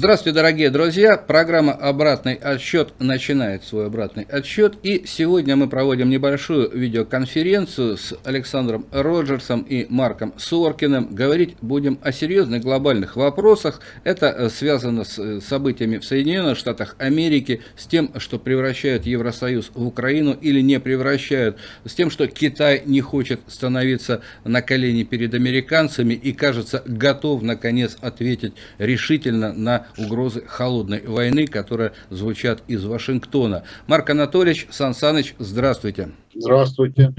Здравствуйте, дорогие друзья! Программа «Обратный отсчет» начинает свой обратный отсчет. И сегодня мы проводим небольшую видеоконференцию с Александром Роджерсом и Марком Соркиным. Говорить будем о серьезных глобальных вопросах. Это связано с э, событиями в Соединенных Штатах Америки, с тем, что превращают Евросоюз в Украину или не превращают, с тем, что Китай не хочет становиться на колени перед американцами и, кажется, готов, наконец, ответить решительно на угрозы холодной войны, которые звучат из Вашингтона. Марк Анатольевич Сан Саныч, здравствуйте. Здравствуйте.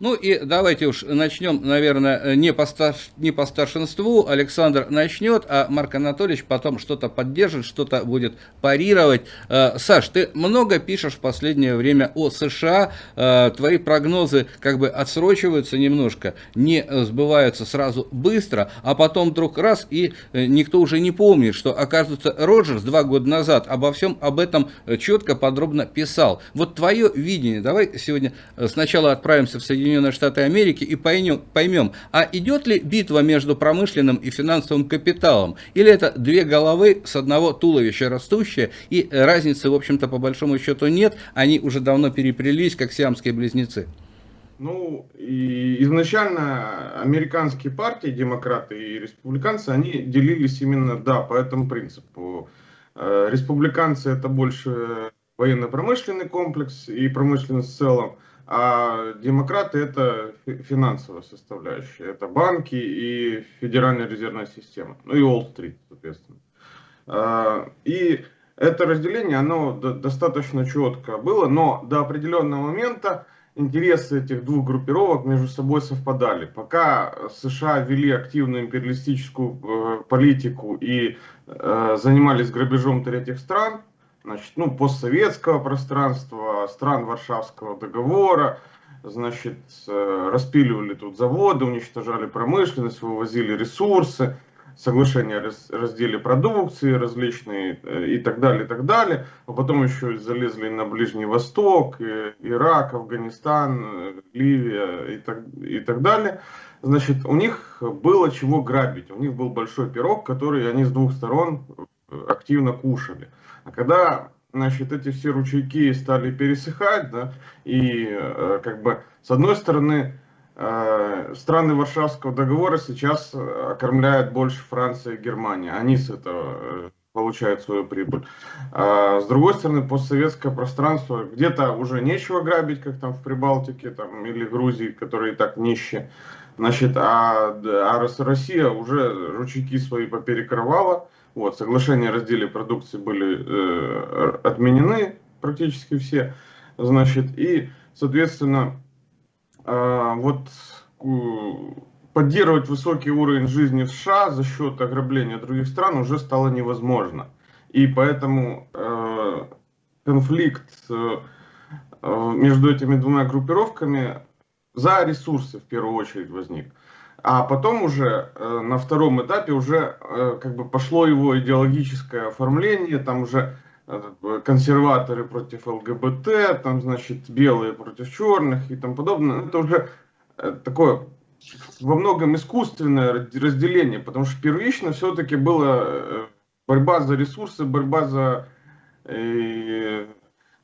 Ну и давайте уж начнем, наверное, не по, стар... не по старшинству. Александр начнет, а Марк Анатольевич потом что-то поддержит, что-то будет парировать. Э, Саш, ты много пишешь в последнее время о США. Э, твои прогнозы как бы отсрочиваются немножко, не сбываются сразу быстро, а потом вдруг раз, и э, никто уже не помнит, что, оказывается, Роджерс два года назад обо всем об этом четко, подробно писал. Вот твое видение. Давай сегодня сначала отправимся в Соединенные Соединенные Штаты Америки и поймем, а идет ли битва между промышленным и финансовым капиталом, или это две головы с одного туловища растущие, и разницы, в общем-то, по большому счету нет, они уже давно переплелись, как сиамские близнецы. Ну, и изначально американские партии, демократы и республиканцы, они делились именно, да, по этому принципу. Э, республиканцы это больше военно-промышленный комплекс и промышленность в целом, а демократы это финансовая составляющая. Это банки и Федеральная резервная система. Ну и Уолл-стрит, соответственно. А, и это разделение, оно достаточно четко было, но до определенного момента интересы этих двух группировок между собой совпадали. Пока США вели активную империалистическую э, политику и э, занимались грабежом третьих стран, значит, ну, постсоветского пространства, стран Варшавского договора, значит, э, распиливали тут заводы, уничтожали промышленность, вывозили ресурсы, соглашения о разделе продукции различные э, и так далее, и так далее. А потом еще залезли на Ближний Восток, Ирак, Афганистан, э, Ливия и так, и так далее. Значит, у них было чего грабить, у них был большой пирог, который они с двух сторон активно кушали. А когда значит, эти все ручейки стали пересыхать, да, и э, как бы с одной стороны э, страны Варшавского договора сейчас окормляют больше Франция и Германия, они с этого э, получают свою прибыль. А с другой стороны, постсоветское пространство, где-то уже нечего грабить, как там в Прибалтике там, или Грузии, которые и так нищие. Значит, а, а Россия уже ручейки свои поперекрывала, вот, соглашения о разделе продукции были э, отменены практически все. Значит, и, соответственно, э, вот поддерживать высокий уровень жизни в США за счет ограбления других стран уже стало невозможно. И поэтому э, конфликт э, э между этими двумя группировками за ресурсы в первую очередь возник. А потом уже э, на втором этапе уже э, как бы пошло его идеологическое оформление, там уже э, консерваторы против ЛГБТ, там, значит, белые против черных и тому подобное. Это уже э, такое во многом искусственное разделение, потому что первично все-таки была э, борьба за ресурсы, борьба за, э,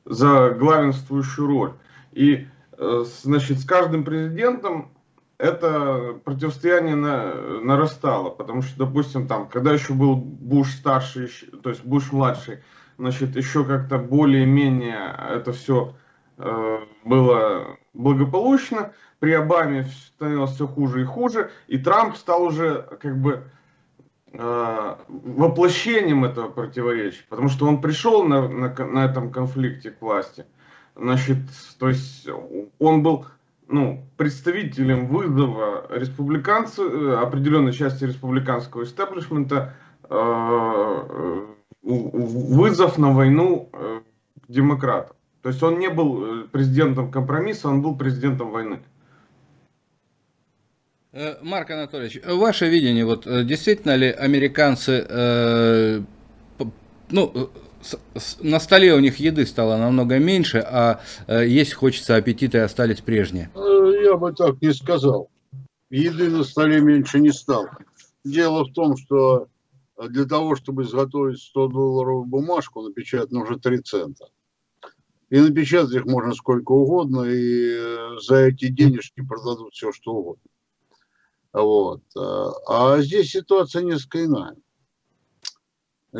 за главенствующую роль. И, э, значит, с каждым президентом это противостояние на, нарастало, потому что, допустим, там, когда еще был Буш старший, то есть Буш младший, значит, еще как-то более-менее это все э, было благополучно, при Обаме становилось все хуже и хуже, и Трамп стал уже как бы э, воплощением этого противоречия, потому что он пришел на, на, на этом конфликте к власти, значит, то есть он был ну, представителем вызова республиканцев, э, определенной части республиканского истеблишмента, э, вызов на войну э, демократов. То есть он не был президентом компромисса, он был президентом войны. Марк Анатольевич, ваше видение, вот действительно ли американцы, э, ну, на столе у них еды стало намного меньше, а э, есть хочется аппетиты остались прежние. Э, я бы так не сказал. Еды на столе меньше не стало. Дело в том, что для того, чтобы изготовить 100 долларовую бумажку, напечатать нужно 3 цента. И напечатать их можно сколько угодно, и э, за эти денежки продадут все, что угодно. Вот. А здесь ситуация несколько иная.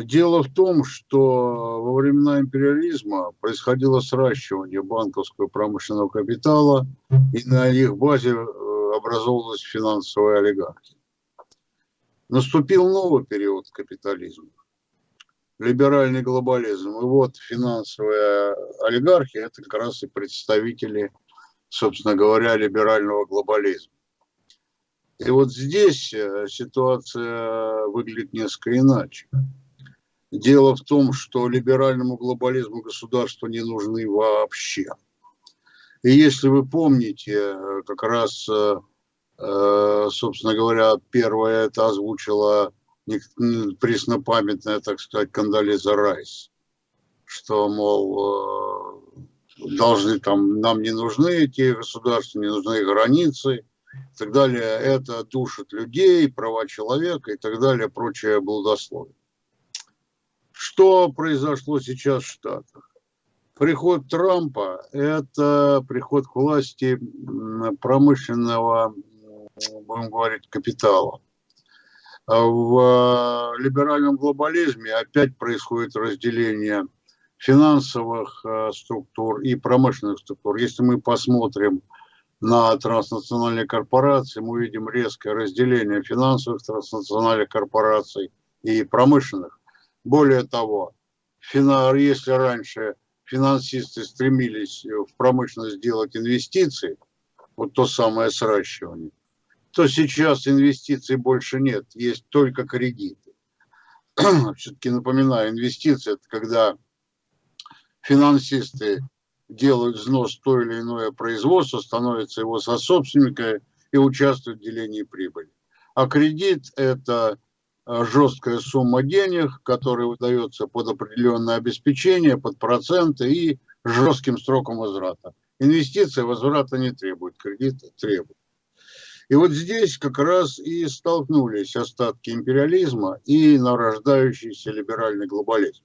Дело в том, что во времена империализма происходило сращивание банковского и промышленного капитала, и на их базе э, образовалась финансовая олигархия. Наступил новый период капитализма, либеральный глобализм. И вот финансовая олигархия – это как раз и представители, собственно говоря, либерального глобализма. И вот здесь э, ситуация выглядит несколько иначе. Дело в том, что либеральному глобализму государства не нужны вообще. И если вы помните, э, как раз, э, э, собственно говоря, первое это озвучила преснопамятная, так сказать, Кандализа Райс, что, мол, должны там, нам не нужны эти государства, не нужны границы и так далее. Это душит людей, права человека и так далее, прочее блудословие. Что произошло сейчас в Штатах? Приход Трампа – это приход к власти промышленного, будем говорить, капитала. В либеральном глобализме опять происходит разделение финансовых э, структур и промышленных структур. Если мы посмотрим на транснациональные корпорации, мы увидим резкое разделение финансовых транснациональных корпораций и промышленных. Более того, если раньше финансисты стремились в промышленность сделать инвестиции, вот то самое сращивание, то сейчас инвестиций больше нет, есть только кредиты. Все-таки напоминаю, инвестиции – это когда финансисты делают взнос в то или иное производство, становятся его сособственниками и участвуют в делении прибыли. А кредит – это Э, жесткая сумма денег, которая выдается под определенное обеспечение, под проценты и жестким сроком возврата. Инвестиции возврата не требуют, кредиты требуют. И вот здесь как раз и столкнулись остатки империализма и нарождающийся либеральный глобализм.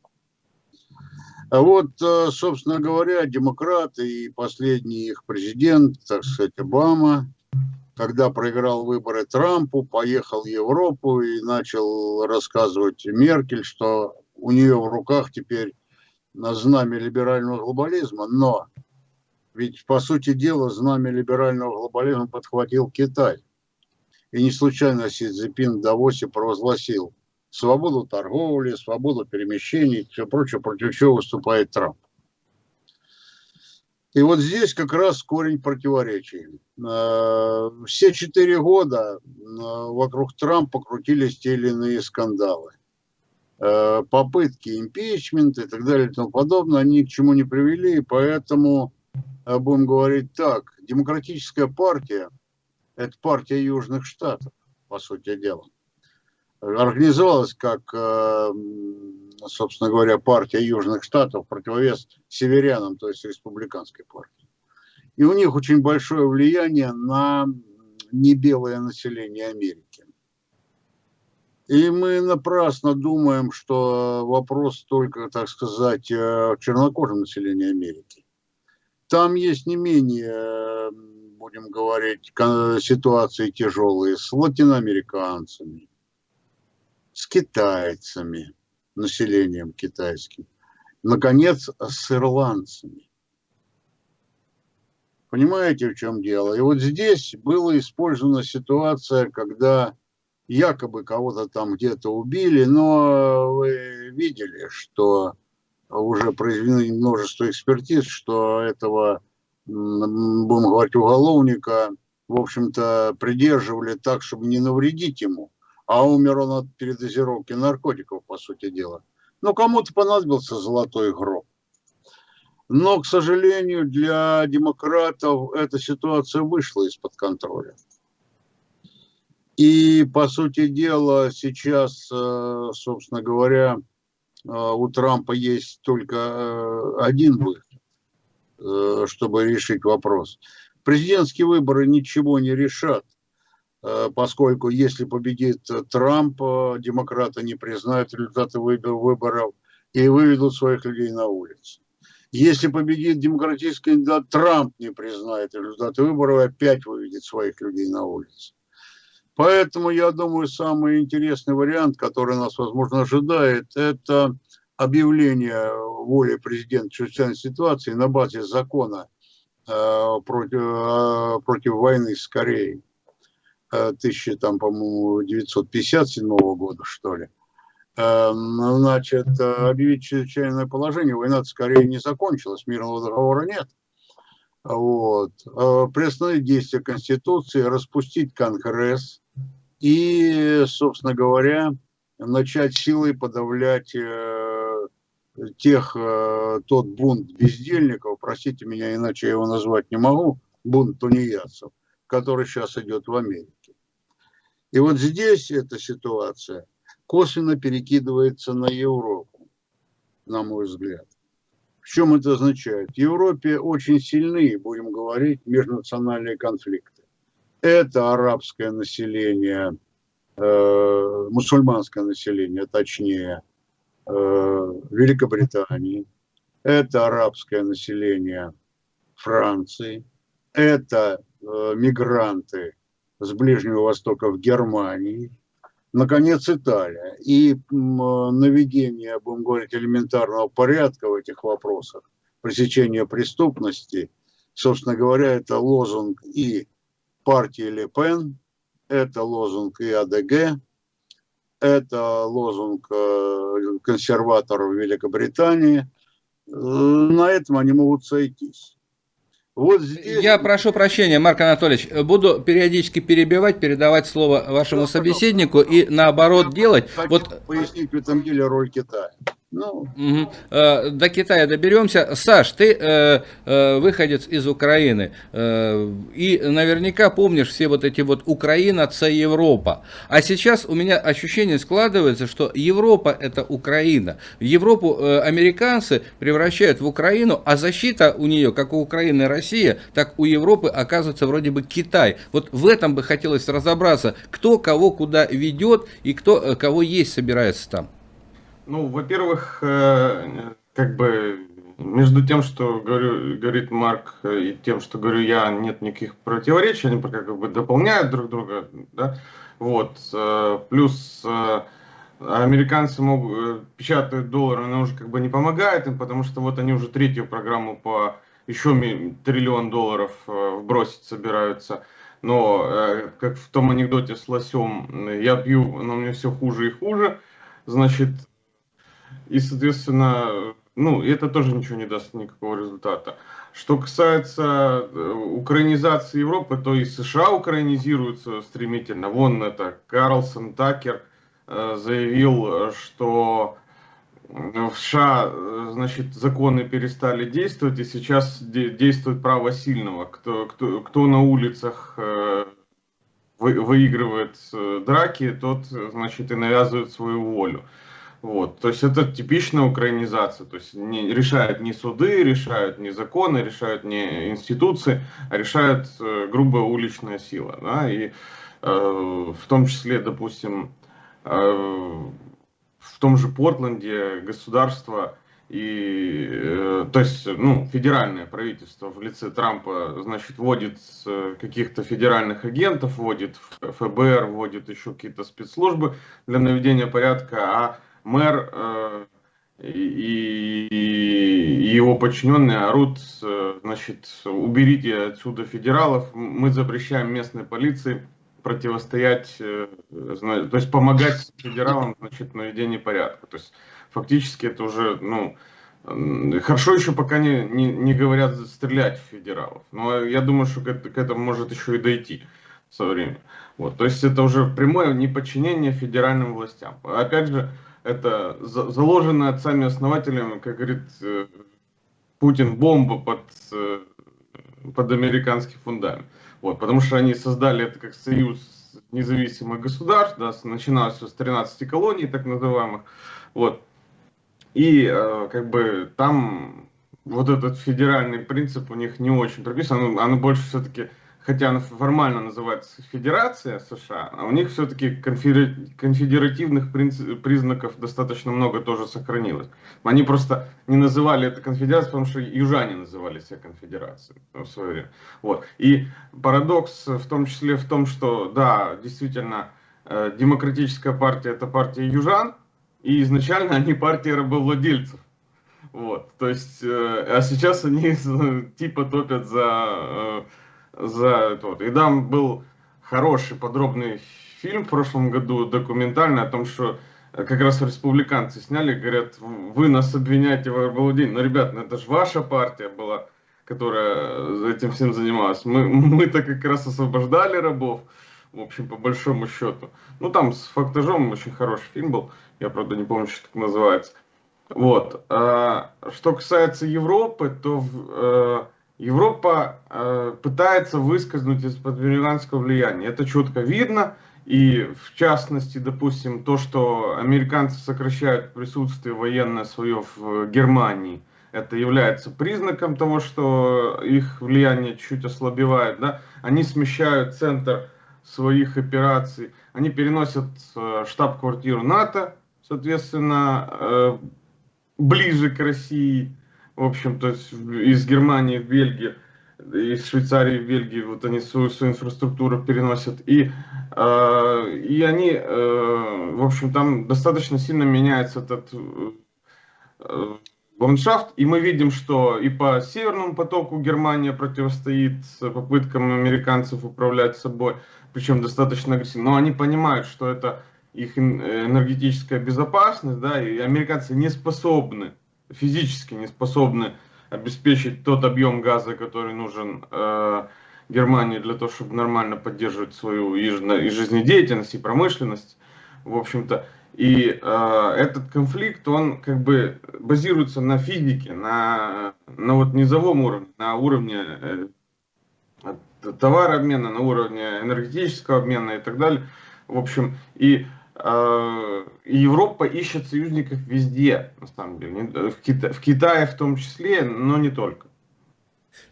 А вот, э, собственно говоря, демократы и последний их президент, так сказать, Обама, когда проиграл выборы Трампу, поехал в Европу и начал рассказывать Меркель, что у нее в руках теперь на знамя либерального глобализма. Но ведь, по сути дела, знамя либерального глобализма подхватил Китай. И не случайно Си Цзипин в Давосе провозгласил свободу торговли, свободу перемещений и все прочее, против чего выступает Трамп. И вот здесь как раз корень противоречий. Э, все четыре года э, вокруг Трампа крутились те или иные скандалы. Э, попытки импичмента и так далее и тому подобное, они ни к чему не привели, и поэтому, будем говорить так, демократическая партия – это партия Южных Штатов, по сути дела. Организовалась как собственно говоря, партия Южных Штатов, противовес северянам, то есть республиканской партии. И у них очень большое влияние на небелое население Америки. И мы напрасно думаем, что вопрос только, так сказать, э, чернокожем населения Америки. Там есть не менее, будем говорить, ситуации тяжелые с латиноамериканцами, с китайцами, населением китайским. Наконец, с ирландцами. Понимаете, в чем дело? И вот здесь была использована ситуация, когда якобы кого-то там где-то убили, но вы видели, что уже произведено множество экспертиз, что этого, будем говорить, уголовника, в общем-то, придерживали так, чтобы не навредить ему а умер он от передозировки наркотиков, по сути дела. Ну, кому-то понадобился золотой гроб. Но, к сожалению, для демократов эта ситуация вышла из-под контроля. И, по сути дела, сейчас, э, собственно говоря, э, у Трампа есть только э, один выход, чтобы решить вопрос. Президентские выборы ничего не решат поскольку если победит Трамп, демократы не признают результаты выборов и выведут своих людей на улицу. Если победит демократический кандидат, Трамп не признает результаты выборов и опять выведет своих людей на улицу. Поэтому, я думаю, самый интересный вариант, который нас, возможно, ожидает, это объявление воли президента чрезвычайной ситуации на базе закона э, против, э, против войны с Кореей э, 1000, там, по-моему, 957 года, что ли. Э, значит, э, объявить чрезвычайное положение, война с Кореей не закончилась, мирного договора нет. Вот. Э, приостановить действие Конституции, распустить Конгресс и, собственно говоря, начать силой подавлять тех, тот бунт бездельников, простите меня, иначе я его назвать не могу, бунт тунеядцев, который сейчас идет в Америке. И вот здесь эта ситуация – косвенно перекидывается на Европу, на мой взгляд. В чем это означает? В Европе очень сильны, будем говорить, межнациональные конфликты. Это арабское население, э, мусульманское население, точнее, э, Великобритании. Это арабское население Франции. Это э, мигранты с Ближнего Востока в Германии наконец, Италия. И наведение, будем говорить, элементарного порядка в этих вопросах, пресечение преступности, собственно говоря, это лозунг и партии Ле Пен, это лозунг и АДГ, это лозунг э, консерваторов Великобритании. Э, на этом они могут сойтись. Вот здесь... Я прошу прощения, Марк Анатольевич, буду периодически перебивать, передавать слово вашему ну, собеседнику и наоборот делать. Вот пояснить в этом деле роль Китая. Ну. Угу. До Китая доберемся. Саш, ты э, э, выходец из Украины. Э, и наверняка помнишь все вот эти вот Украина, це Европа. А сейчас у меня ощущение складывается, что Европа это Украина. Европу э, американцы превращают в Украину, а защита у нее, как у Украины Россия, так у Европы оказывается вроде бы Китай. Вот в этом бы хотелось разобраться, кто кого куда ведет и кто э, кого есть собирается там. Ну, во-первых, э, как бы между тем, что говорю, говорит Марк, и тем, что говорю я, нет никаких противоречий, они как бы дополняют друг друга, да, вот, э, плюс э, американцы могут, печатают доллары, но уже как бы не помогает им, потому что вот они уже третью программу по еще триллион долларов вбросить собираются, но, как в том анекдоте с лосем, я пью, но мне все хуже и хуже, значит, и, соответственно, ну, это тоже ничего не даст никакого результата. Что касается э, украинизации Европы, то и США украинизируются стремительно. Вон это Карлсон Такер э, заявил, что в США, э, значит, законы перестали действовать, и сейчас действует право сильного. Кто, кто, кто на улицах выигрывает драки, тот, значит, и навязывает свою волю. Вот, то есть это типичная украинизация, то есть не, решают не суды, решают не законы, решают не институции, а решают э, грубая уличная сила. Да? И э, в том числе, допустим, э, в том же Портленде государство и, э, то есть, ну, федеральное правительство в лице Трампа, значит, вводит э, каких-то федеральных агентов, вводит ФБР, вводит еще какие-то спецслужбы для наведения порядка, а мэр э, и, его подчиненные орут, э, значит, уберите отсюда федералов, мы запрещаем местной полиции противостоять, э, то есть помогать федералам, значит, в наведении порядка. То есть фактически это уже, ну, Хорошо еще пока не, не, не говорят стрелять в федералов. Но я думаю, что к, к этому может еще и дойти со временем. Вот, то есть это уже прямое неподчинение федеральным властям. Опять же, это заложенная отцами-основателями, как говорит э, Путин, бомба под, э, под американский фундамент. Вот, потому что они создали это как союз независимых государств, да, начиная с 13 колоний, так называемых. Вот. И э, как бы там вот этот федеральный принцип у них не очень прописан, оно, оно больше все-таки хотя она формально называется Федерация США, а у них все-таки конфедеративных признаков достаточно много тоже сохранилось. Они просто не называли это конфедерацией, потому что южане называли себя конфедерацией в свое время. Вот. И парадокс в том числе в том, что, да, действительно, э, демократическая партия это партия южан, и изначально они партия рабовладельцев. Вот, то есть, э, а сейчас они типа топят за э, за это вот. И там был хороший подробный фильм в прошлом году, документальный, о том, что как раз республиканцы сняли, говорят, вы нас обвиняете в рабовладении. Но, ребят, ну это же ваша партия была, которая этим всем занималась. Мы, мы-то как раз освобождали рабов, в общем, по большому счету. Ну, там с фактажом очень хороший фильм был, я, правда, не помню, что так называется. Вот. А, что касается Европы, то э, Европа э, пытается выскользнуть из-под американского влияния. Это четко видно. И в частности, допустим, то, что американцы сокращают присутствие военное свое в Германии, это является признаком того, что их влияние чуть ослабевает. Да? Они смещают центр своих операций, они переносят э, штаб-квартиру НАТО, соответственно, э, ближе к России в общем, то есть из Германии в Бельгию, из Швейцарии в Бельгию, вот они свою, свою инфраструктуру переносят. И, э, и они, э, в общем, там достаточно сильно меняется этот э, ландшафт. И мы видим, что и по Северному потоку Германия противостоит попыткам американцев управлять собой, причем достаточно агрессивно. Но они понимают, что это их энергетическая безопасность, да, и американцы не способны физически не способны обеспечить тот объем газа, который нужен э, Германии для того, чтобы нормально поддерживать свою и, и жизнедеятельность, и промышленность, в общем-то. И э, этот конфликт, он как бы базируется на физике, на, на вот низовом уровне, на уровне э, товарообмена, на уровне энергетического обмена и так далее. В общем, и Европа ищет союзников везде, на самом деле, в, Кита в Китае в том числе, но не только.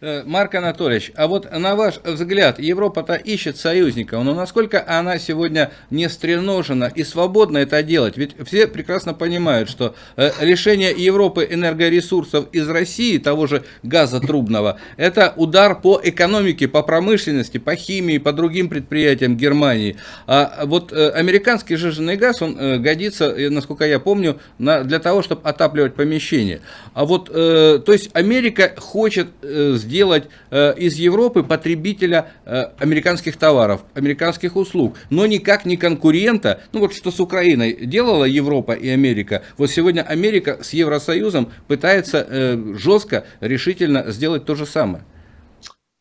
Э, Марк Анатольевич, а вот на ваш взгляд, Европа-то ищет союзников, но насколько она сегодня не стреножена и свободна это делать? Ведь все прекрасно понимают, что э, решение Европы энергоресурсов из России, того же газа трубного, это удар по экономике, по промышленности, по химии, по другим предприятиям Германии. А вот э, американский жиженный газ, он годится, насколько я помню, для того, чтобы отапливать помещение. А вот, то есть Америка хочет сделать э, из Европы потребителя э, американских товаров, американских услуг, но никак не конкурента. Ну вот что с Украиной делала Европа и Америка. Вот сегодня Америка с Евросоюзом пытается э, жестко, решительно сделать то же самое.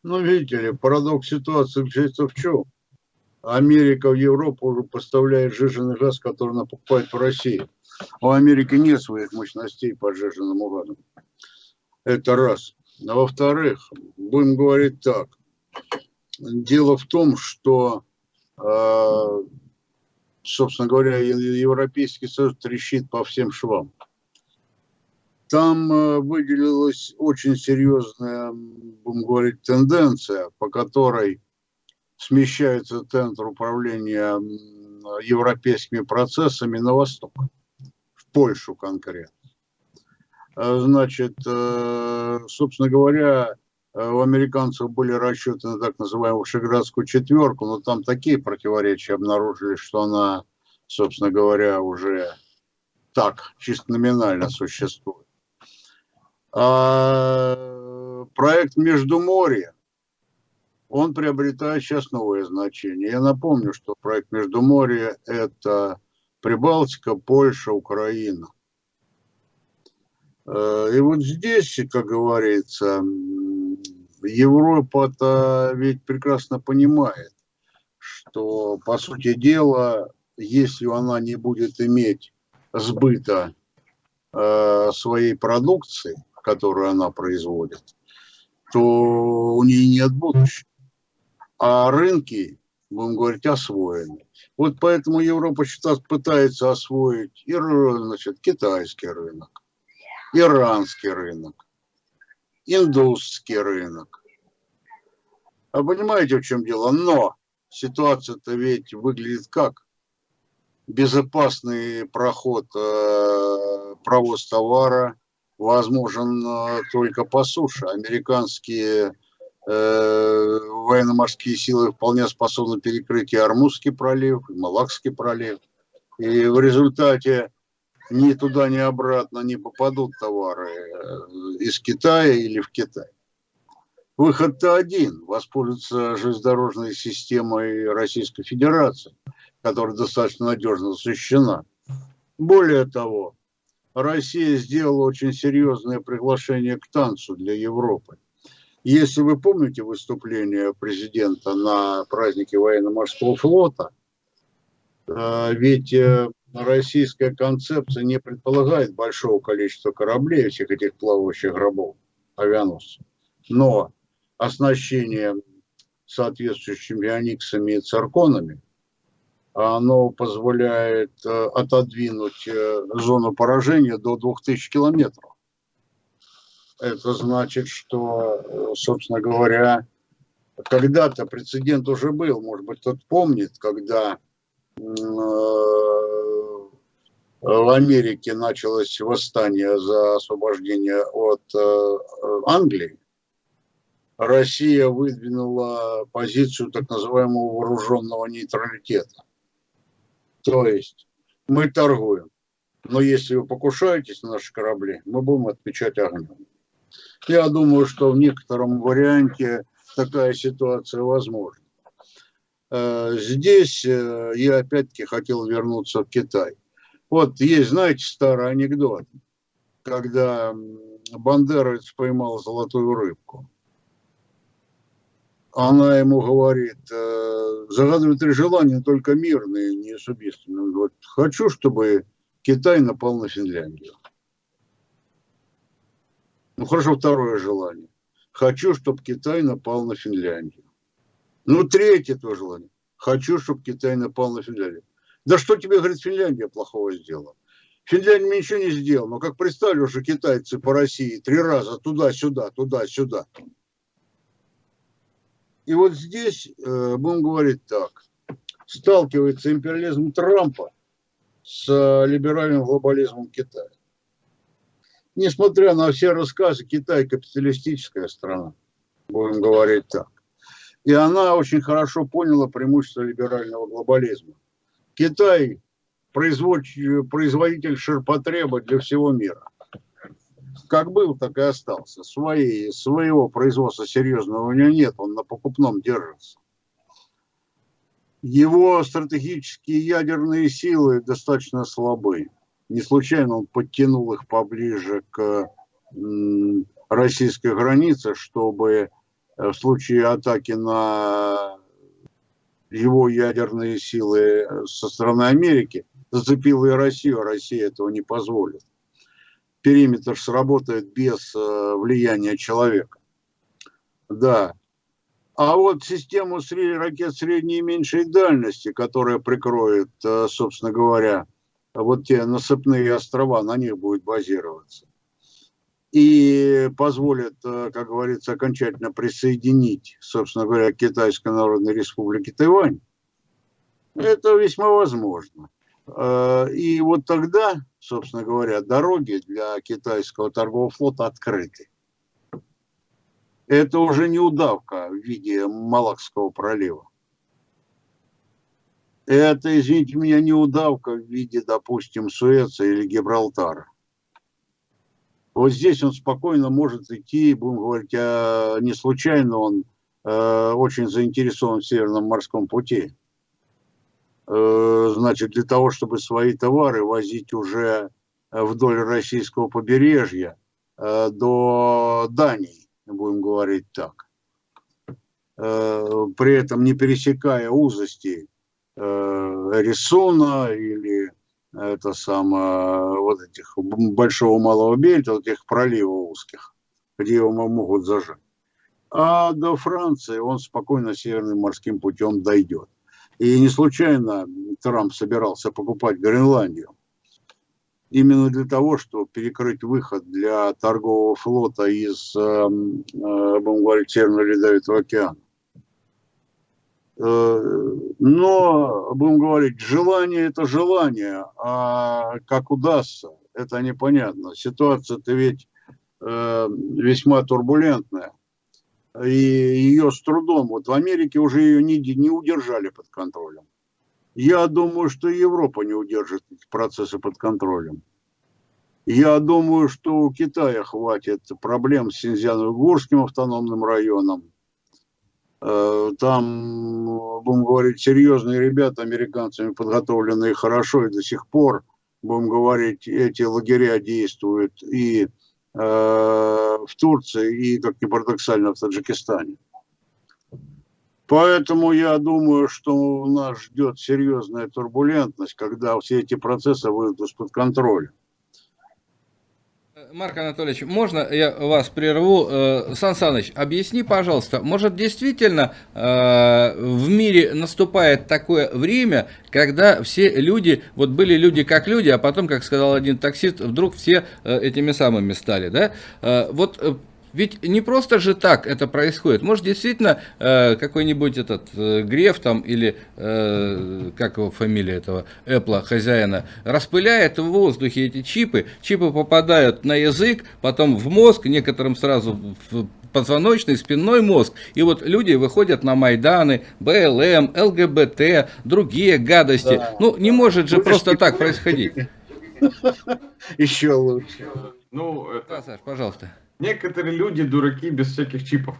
Ну, видите ли, парадокс ситуации в чем? Америка в Европу уже поставляет жиженый газ, который она покупает в России. А у Америки нет своих мощностей по жиженному газу. Это раз. А во-вторых, будем говорить так. Дело в том, что, э, собственно говоря, Европейский Союз трещит по всем швам. Там э, выделилась очень серьезная, будем говорить, тенденция, по которой смещается центр управления европейскими процессами на восток, в Польшу конкретно. А, значит, э, собственно говоря, э, у американцев были расчеты на так называемую Шеградскую четверку, но там такие противоречия обнаружили, что она, собственно говоря, уже так, чисто номинально существует. А проект Междуморье, он приобретает сейчас новое значение. Я напомню, что проект Междуморье – это Прибалтика, Польша, Украина – и вот здесь, как говорится, Европа-то ведь прекрасно понимает, что, по сути дела, если она не будет иметь сбыта э, своей продукции, которую она производит, то у нее нет будущего. А рынки, будем говорить, освоены. Вот поэтому Европа сейчас пытается освоить и значит, китайский рынок, иранский рынок, индусский рынок. А понимаете, в чем дело? Но ситуация-то ведь выглядит как? Безопасный проход, э, провоз товара возможен э, только по суше. Американские э, военно-морские силы вполне способны перекрыть и Армузский пролив, и Малакский пролив. И в результате ни туда, ни обратно не попадут товары из Китая или в Китай. Выход-то один – воспользоваться железнодорожной системой Российской Федерации, которая достаточно надежно защищена. Более того, Россия сделала очень серьезное приглашение к танцу для Европы. Если вы помните выступление президента на празднике военно-морского флота, э, ведь э, российская концепция не предполагает большого количества кораблей, всех этих плавающих гробов, авианосцев. Но оснащение соответствующими аниксами и цирконами, оно позволяет э, отодвинуть э, зону поражения до 2000 километров. Это значит, что, э, собственно говоря, когда-то прецедент уже был, может быть, кто-то помнит, когда в Америке началось восстание за освобождение от Англии, Россия выдвинула позицию так называемого вооруженного нейтралитета. То есть мы торгуем, но если вы покушаетесь на наши корабли, мы будем отвечать огнем. Я думаю, что в некотором варианте такая ситуация возможна. Э, здесь э, я опять-таки хотел вернуться в Китай. Вот есть, знаете, старый анекдот, когда Бандеровец поймал золотую рыбку она ему говорит, «Э, загадывает три желания, только мирные, не с убийством. Он говорит, хочу, чтобы Китай напал на Финляндию. Ну хорошо, второе желание. Хочу, чтобы Китай напал на Финляндию. Ну, третье то желание. Хочу, чтобы Китай напал на Финляндию. Да что тебе, говорит, Финляндия плохого сделала? Финляндия ничего не сделала. Но как представили уже китайцы по России три раза туда-сюда, туда-сюда. И вот здесь, э, будем говорить так, сталкивается империализм Трампа с э, либеральным глобализмом Китая. Несмотря на все рассказы, Китай капиталистическая страна, будем говорить так. И она очень хорошо поняла преимущество либерального глобализма. Китай производитель ширпотреба для всего мира как был, так и остался. Свои, своего производства серьезного у него нет, он на покупном держится. Его стратегические ядерные силы достаточно слабы. Не случайно он подтянул их поближе к российской границе, чтобы э, в случае атаки на его ядерные силы э, со стороны Америки зацепила и Россию, а Россия этого не позволит периметр сработает без э, влияния человека. Да. А вот систему ракет средней и меньшей дальности, которая прикроет, э, собственно говоря, вот те насыпные острова, на них будет базироваться. И позволит, э, как говорится, окончательно присоединить, собственно говоря, Китайской Народной Республике Тайвань. Это весьма возможно. Э, и вот тогда, собственно говоря, дороги для китайского торгового флота открыты. Это уже не удавка в виде Малакского пролива. Это, извините меня, не удавка в виде, допустим, Суэца или Гибралтара. Вот здесь он спокойно может идти, будем говорить, а не случайно он э, очень заинтересован в Северном морском пути. Э, значит, для того, чтобы свои товары возить уже э, вдоль российского побережья э, до Дании, будем говорить так. При этом не пересекая узости Рисуна или это самое, вот этих большого малого бельта, вот этих проливов узких, где его могут зажать. А до Франции он спокойно северным морским путем дойдет. И не случайно Трамп собирался покупать Гренландию. Именно для того, чтобы перекрыть выход для торгового флота из, эм, э, будем говорить, Северного Ледовитого океана. Но, будем говорить, желание это желание, а как удастся, это непонятно. Ситуация-то ведь весьма турбулентная и ее с трудом, вот в Америке уже ее не, не удержали под контролем. Я думаю, что Европа не удержит эти процессы под контролем. Я думаю, что у Китая хватит проблем с Синьцзян-Уйгурским автономным районом. Э, там, будем говорить, серьезные ребята, американцами подготовленные хорошо, и до сих пор, будем говорить, эти лагеря действуют. И Э, в Турции и, как ни парадоксально, в Таджикистане. Поэтому я думаю, что нас ждет серьезная турбулентность, когда все эти процессы выйдут из-под контроля. Марк Анатольевич, можно я вас прерву? Э, Сан Саныч, объясни, пожалуйста, может действительно э, в мире наступает такое время, когда все люди, вот были люди как люди, а потом, как сказал один таксист, вдруг все э, этими самыми стали, да? Вот ведь не просто же так это происходит. Может, действительно, э, какой-нибудь этот э, Греф там или, э, как его фамилия этого Apple хозяина, распыляет в воздухе эти чипы, чипы попадают на язык, потом в мозг, некоторым сразу в позвоночный, спинной мозг. И вот люди выходят на Майданы, БЛМ, ЛГБТ, другие гадости. Да. Ну, не может же просто так происходить. Еще лучше. Ну, это... Да, Саш, пожалуйста. Некоторые люди дураки без всяких чипов.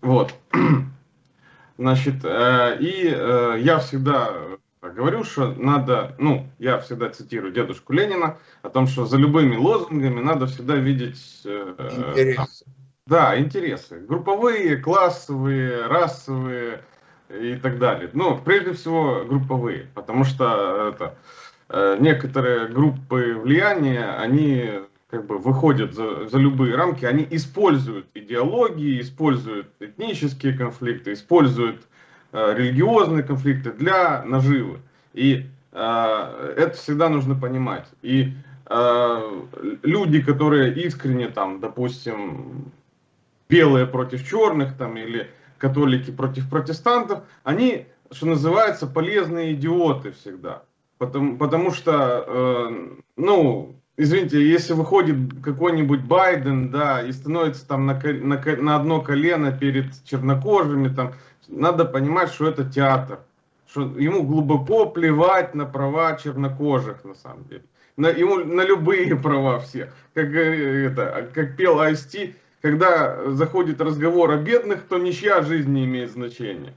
Вот. Значит, э, и э, я всегда говорю, что надо, ну, я всегда цитирую дедушку Ленина, о том, что за любыми лозунгами надо всегда видеть... Э, интересы. Да, интересы. Групповые, классовые, расовые и так далее. Ну, прежде всего, групповые, потому что это, некоторые группы влияния, они как бы выходят за, за любые рамки, они используют идеологии, используют этнические конфликты, используют э, религиозные конфликты для наживы. И э, это всегда нужно понимать. И э, люди, которые искренне там, допустим, белые против черных там или католики против протестантов, они, что называется, полезные идиоты всегда. Потому, потому что, э, ну, извините, если выходит какой-нибудь Байден, да, и становится там на, на, на одно колено перед чернокожими, там, надо понимать, что это театр, что ему глубоко плевать на права чернокожих, на самом деле, на, ему на любые права все, как, э, это, как пел Айсти, когда заходит разговор о бедных, то ничья жизнь не имеет значения.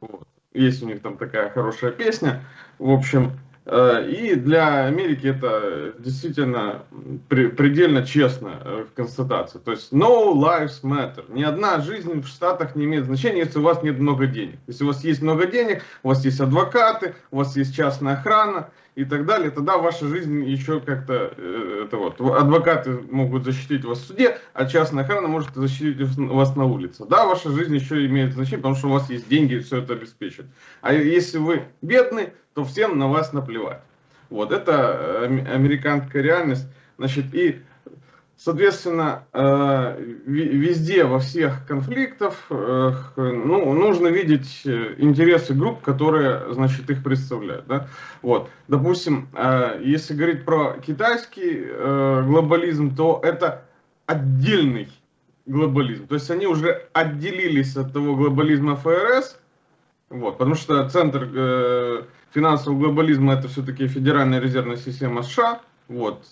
Вот. Есть у них там такая хорошая песня, в общем, и для Америки это действительно предельно честная э, констатация. То есть no lives matter. Ни одна жизнь в Штатах не имеет значения, если у вас нет много денег. Если у вас есть много денег, у вас есть адвокаты, у вас есть частная охрана и так далее, тогда ваша жизнь еще как-то, э, это вот, адвокаты могут защитить вас в суде, а частная охрана может защитить вас на улице. Да, ваша жизнь еще имеет значение, потому что у вас есть деньги все это обеспечит. А если вы бедный, то всем на вас наплевать. Вот, это американская реальность. Значит, и, соответственно, э, везде, во всех конфликтах, э, ну, нужно видеть э, интересы групп, которые, значит, их представляют. Да? Вот, допустим, если говорить про китайский глобализм, то это отдельный глобализм. То есть они уже отделились от того глобализма ФРС, вот, потому что центр финансового глобализма это все-таки Федеральная резервная система США, вот,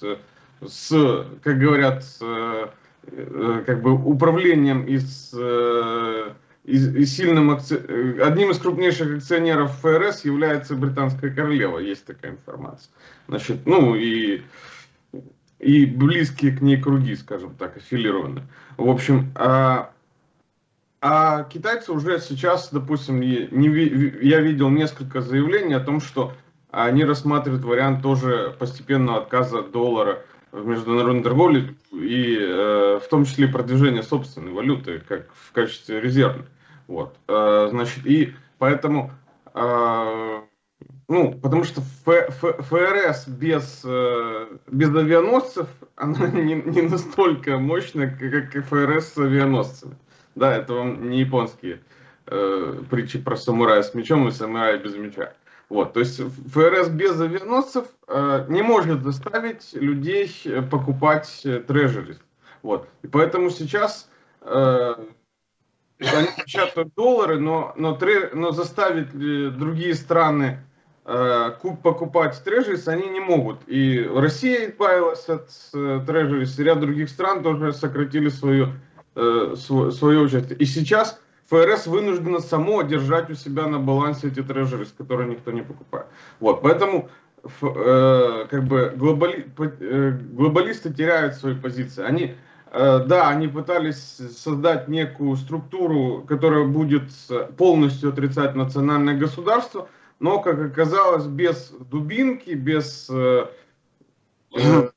с, как говорят, с, э, как бы управлением из, э, из, из сильным акци... одним из крупнейших акционеров ФРС является британская королева, есть такая информация. Значит, ну и и близкие к ней круги, скажем так, аффилированы. В общем, а, а китайцы уже сейчас, допустим, не, я видел несколько заявлений о том, что они рассматривают вариант тоже постепенного отказа от доллара в международной торговле и э, в том числе продвижения собственной валюты как в качестве резервной. Вот, э, значит, и поэтому, э, ну, потому что ФРС без, э, без авианосцев, она не, не настолько мощная, как ФРС с авианосцами. Да, это вам не японские э, притчи про самурая с мечом и самурая без меча. Вот, то есть ФРС без авианосцев э, не может заставить людей покупать трежерис. Вот, и поэтому сейчас э, они печатают доллары, но, но, тре, но заставить другие страны э, покупать трежерис они не могут. И Россия избавилась от э, трежерис, ряд других стран тоже сократили свою, э, свое, свое участие. И сейчас ФРС вынуждено само держать у себя на балансе эти трежерис, которые никто не покупает. Вот, поэтому э, как бы глобали, э, глобалисты теряют свои позиции. Они, э, да, они пытались создать некую структуру, которая будет полностью отрицать национальное государство, но, как оказалось, без дубинки, без, э,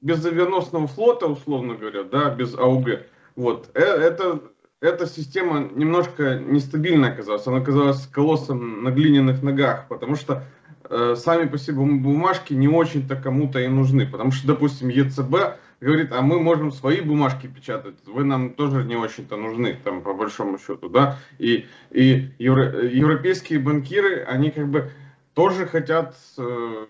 без авианосного флота, условно говоря, да, без АУГ, вот, э, это эта система немножко нестабильная оказалась. Она оказалась колоссом на глиняных ногах, потому что э, сами по себе бумажки не очень-то кому-то и нужны. Потому что, допустим, ЕЦБ говорит, а мы можем свои бумажки печатать, вы нам тоже не очень-то нужны, там, по большому счету, да. И, и евро, европейские банкиры, они как бы тоже хотят... Э,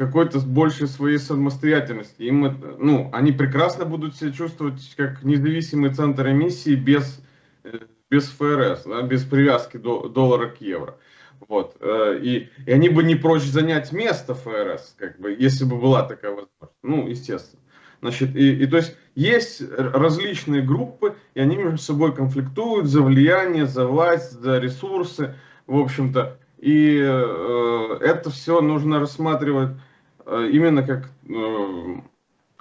какой-то большей своей самостоятельности. Им это, ну, они прекрасно будут себя чувствовать как независимый центр эмиссии без, э, без ФРС, да, без привязки до, доллара к евро. Вот. Э, и, и они бы не прочь занять место ФРС, как бы, если бы была такая возможность. Ну, естественно. Значит, и, и то есть есть различные группы, и они между собой конфликтуют за влияние, за власть, за ресурсы. В общем-то, и э, это все нужно рассматривать именно как э,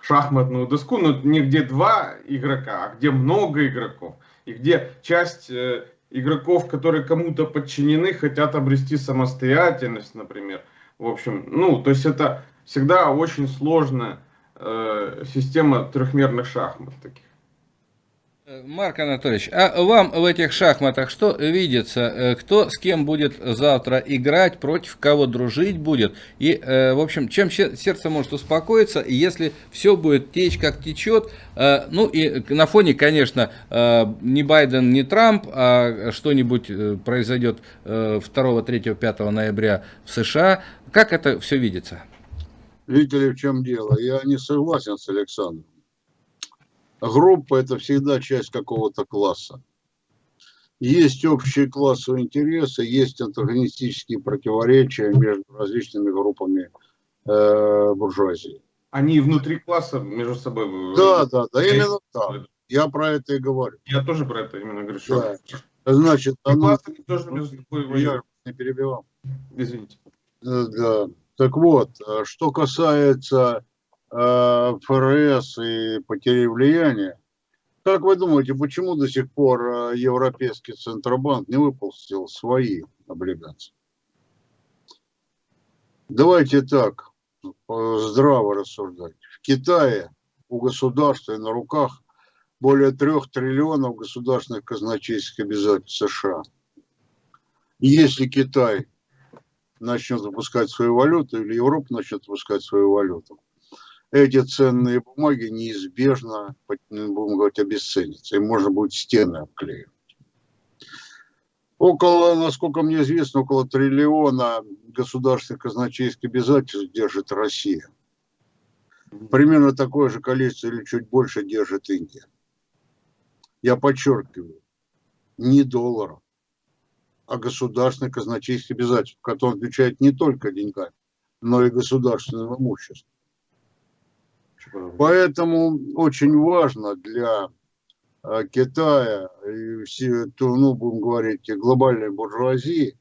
шахматную доску, но не где два игрока, а где много игроков. И где часть э, игроков, которые кому-то подчинены, хотят обрести самостоятельность, например. В общем, ну, то есть это всегда очень сложная э, система трехмерных шахмат таких. Марк Анатольевич, а вам в этих шахматах что видится? Э, кто с кем будет завтра играть, против кого дружить будет? И, э, в общем, чем сердце может успокоиться, если все будет течь, как течет? Э, ну и на фоне, конечно, не Байден, не Трамп, а что-нибудь произойдет 2, 3, 5 ноября в США. Как это все видится? Видите ли, в чем дело? Я не согласен с Александром группа – это всегда часть какого-то класса. Есть общие классовые интересы, есть антагонистические противоречия между различными группами э, буржуазии. Они внутри класса между собой... Да, да, да, именно так. Я про это и говорю. Я тоже про это именно говорю. Да. Значит, оно... тоже между собой Я не перебивал. Извините. Э, да. Так вот, э, что касается ФРС и потери влияния. Как вы думаете, почему до сих пор э, Европейский Центробанк не выпустил свои облигации? Давайте так, здраво рассуждать. В Китае у государства и на руках более трех триллионов государственных казначейских обязательств США. Если Китай начнет выпускать свою валюту, или Европа начнет выпускать свою валюту, эти ценные бумаги неизбежно, будем говорить, обесценятся. И можно будет стены обклеивать. Около, насколько мне известно, около триллиона государственных казначейских обязательств держит Россия. Примерно такое же количество или чуть больше держит Индия. Я подчеркиваю, не долларов, а государственных казначейских обязательств, которые отвечают не только деньгами, но и государственным имуществом. Поэтому очень важно для а, Китая и все, ну, будем говорить, глобальной буржуазии,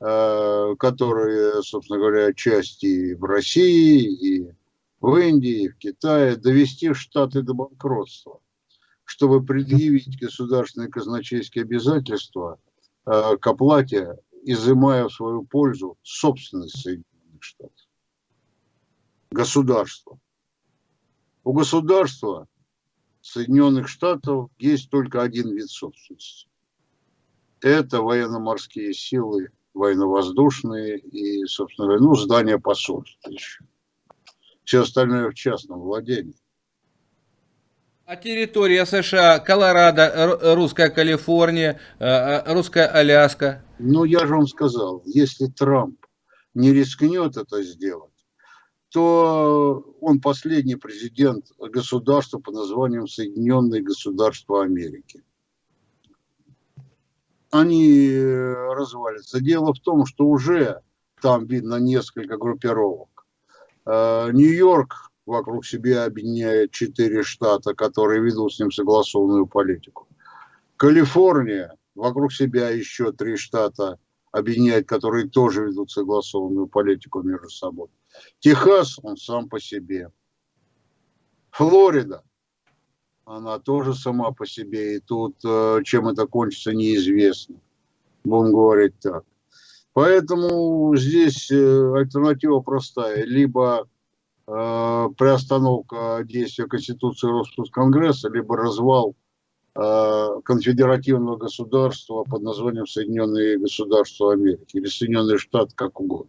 а, которые, собственно говоря, части в России, и в Индии, и в Китае, довести Штаты до банкротства, чтобы предъявить государственные казначейские обязательства а, к оплате, изымая в свою пользу собственность Соединенных Штатов. Государство. У государства Соединенных Штатов есть только один вид собственности. Это военно-морские силы, военно-воздушные и, собственно говоря, ну, здание посольства еще. Все остальное в частном владении. А территория США, Колорадо, русская Калифорния, русская Аляска? Ну, я же вам сказал, если Трамп не рискнет это сделать, то он последний президент государства по названием Соединенные Государства Америки. Они э, развалятся. Дело в том, что уже там видно несколько группировок. Э, Нью-Йорк вокруг себя объединяет четыре штата, которые ведут с ним согласованную политику. Калифорния вокруг себя еще три штата объединяет, которые тоже ведут согласованную политику между собой. Техас, он сам по себе. Флорида, она тоже сама по себе. И тут э, чем это кончится, неизвестно. Будем говорить так. Поэтому здесь э, альтернатива простая. Либо э, приостановка действия Конституции Росконгресса, либо развал конфедеративного государства под названием Соединенные Государства Америки или Соединенные Штаты, как угодно.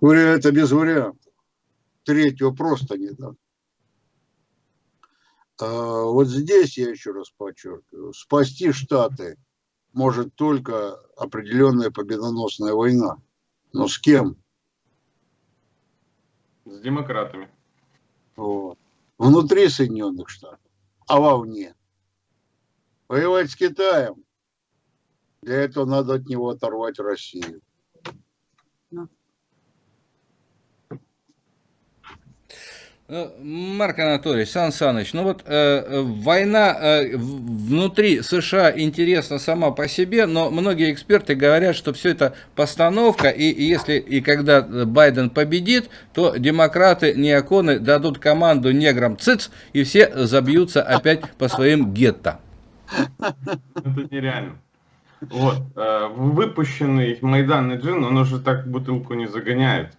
Это без вариантов. Третьего просто не дам. А, вот здесь, я еще раз подчеркиваю, спасти Штаты может только определенная победоносная война. Но с кем? С демократами. Вот. Внутри Соединенных Штатов, а вовне. Воевать с Китаем. Для этого надо от него оторвать Россию. Марк Анатольевич, Сан Саныч, ну вот э, война э, внутри США интересна сама по себе, но многие эксперты говорят, что все это постановка, и, и если и когда Байден победит, то демократы неоконы дадут команду неграм ЦИЦ, и все забьются опять по своим гетто. Это нереально. Вот, э, выпущенный майданный джин, он уже так бутылку не загоняет.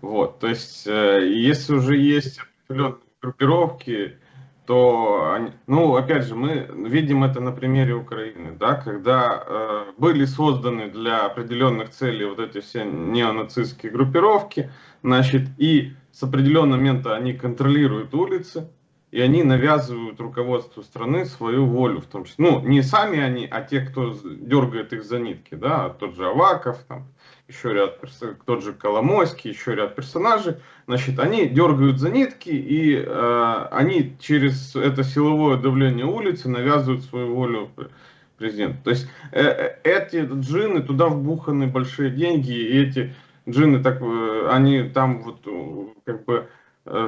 Вот, то есть, э, если уже есть определенные группировки, то, они, ну, опять же, мы видим это на примере Украины, да, когда э, были созданы для определенных целей вот эти все неонацистские группировки, значит, и с определенного момента они контролируют улицы, и они навязывают руководству страны свою волю, в том числе, ну, не сами они, а те, кто дергает их за нитки, да, тот же Аваков, там, еще ряд тот же Коломойский, еще ряд персонажей, значит, они дергают за нитки, и э, они через это силовое давление улицы навязывают свою волю президенту. То есть э, э, эти джины, туда вбуханы большие деньги, и эти джины, так, э, они там вот э, как бы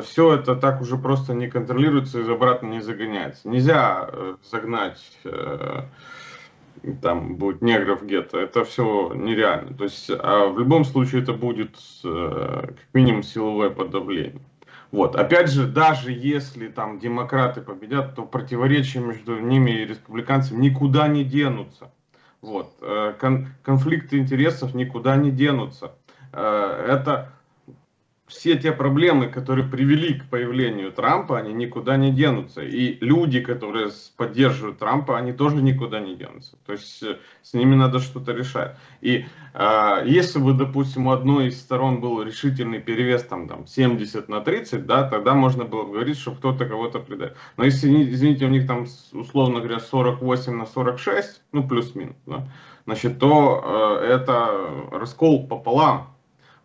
все это так уже просто не контролируется и обратно не загоняется. Нельзя загнать... там будет негров где-то, это все нереально. То есть, а в любом случае это будет э, как минимум силовое подавление. Вот. Опять же, даже если там демократы победят, то противоречия между ними и республиканцами никуда не денутся. Вот. Э, кон конфликты интересов никуда не денутся. Э, это все те проблемы, которые привели к появлению Трампа, они никуда не денутся. И люди, которые поддерживают Трампа, они тоже никуда не денутся. То есть э, с ними надо что-то решать. И э, если бы, допустим, у одной из сторон был решительный перевес там, там 70 на 30, да, тогда можно было бы говорить, что кто-то кого-то предает. Но если, извините, у них там, условно говоря, 48 на 46, ну плюс-минус, да, значит, то э, это раскол пополам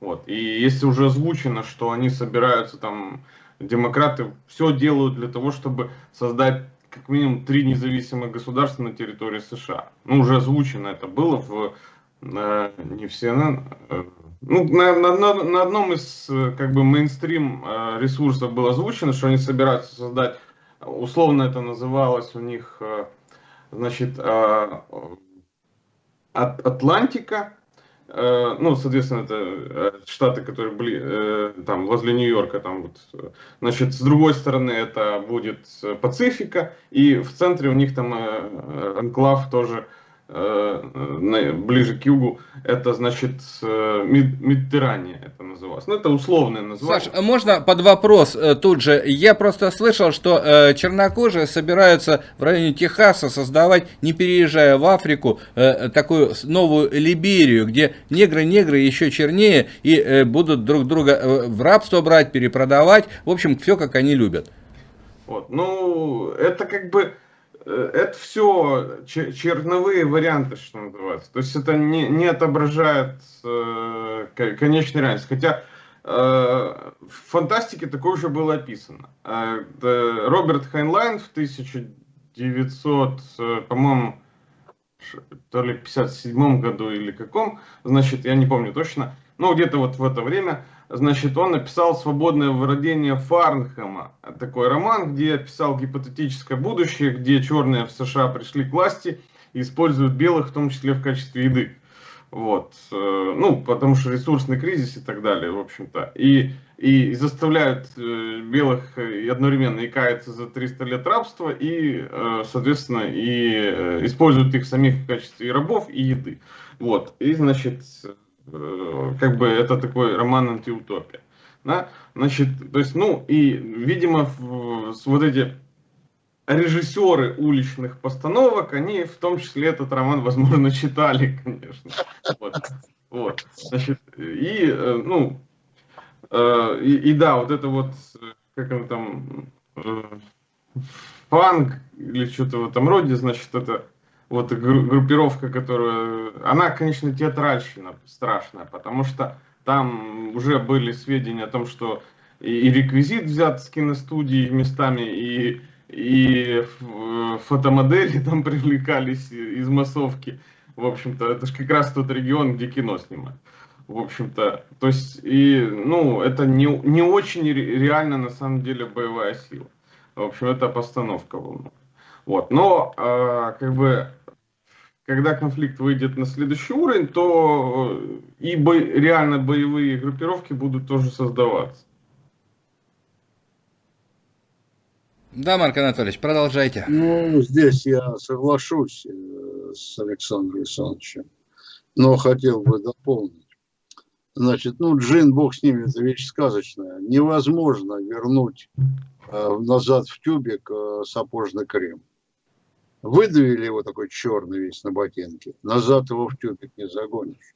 вот. И если уже озвучено, что они собираются там, демократы все делают для того, чтобы создать как минимум три независимых государства на территории США. Ну, уже озвучено это было в э, не в CNN, э, ну, на, на, на, на одном из как бы мейнстрим э, ресурсов было озвучено, что они собираются создать, условно это называлось у них, э, значит, э, от Атлантика, Э, ну, соответственно, это э, штаты, которые были э, там возле Нью-Йорка, там вот, значит, с другой стороны это будет Пацифика, и в центре у них там анклав тоже Э, ближе к югу, это значит э, Медiterrания это называлось. Ну, это условное название. Саш, можно под вопрос э, тут же? Я просто слышал, что э, чернокожие собираются в районе Техаса создавать, не переезжая в Африку, э, такую новую Либерию, где негры-негры еще чернее и э, будут друг друга в рабство брать, перепродавать. В общем, все как они любят. Вот. Ну, это как бы, э, это все черновые варианты, что называется. То есть это не, не отображает э, конечной реальность. Хотя э, в фантастике такое уже было описано. Э, Роберт Хайнлайн в 1900, э, по-моему, то ли 57 году или каком, значит, я не помню точно, но где-то вот в это время, значит, он написал «Свободное владение Фарнхэма». Такой роман, где описал гипотетическое будущее, где черные в США пришли к власти и используют белых, в том числе в качестве еды. Вот. Э, ну, потому что ресурсный кризис и так далее, в общем-то. И, и заставляют э, белых и одновременно и каяться за 300 лет рабства, и, э, соответственно, и используют их самих в качестве рабов и еды. Вот. И, значит, как бы это такой роман антиутопия. Да? Значит, то есть, ну, и, видимо, вот эти режиссеры уличных постановок, они в том числе этот роман, возможно, читали, конечно. Вот. вот. Значит, и, э, ну, э, и, и да, вот это вот, как он там, э, фанк или что-то в этом роде, значит, это вот группировка, которая, она, конечно, театральщина страшная, потому что там уже были сведения о том, что и реквизит взят с киностудии местами, и и фотомодели там привлекались из массовки. В общем-то, это же как раз тот регион, где кино снимают. В общем-то, то есть, и, ну, это не, не очень реально, на самом деле, боевая сила. В общем, это постановка волны. Вот, но, э, как бы, когда конфликт выйдет на следующий уровень, то и бо реально боевые группировки будут тоже создаваться. Да, Марк Анатольевич, продолжайте. Ну, здесь я соглашусь э, с Александром Александровичем, но хотел бы дополнить. Значит, ну, джин, бог с ними, это вещь сказочная. Невозможно вернуть э, назад в тюбик э, сапожный крем. Выдавили его такой черный весь на ботинке, назад его в тюбик не загонишь.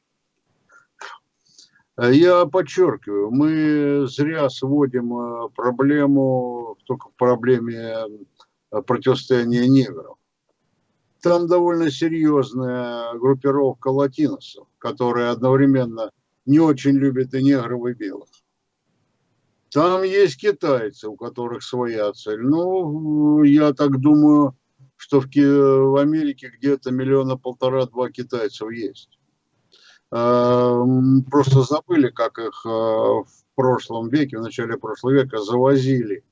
Я подчеркиваю, мы зря сводим э, проблему только к проблеме э, противостояния негров. Там довольно серьезная группировка латиносов, которые одновременно не очень любят и негров, и белых. Там есть китайцы, у которых своя цель. Ну, я так думаю, что в, в Америке где-то миллиона полтора-два китайцев есть. Эм, просто забыли, как их э, в прошлом веке, в начале прошлого века завозили,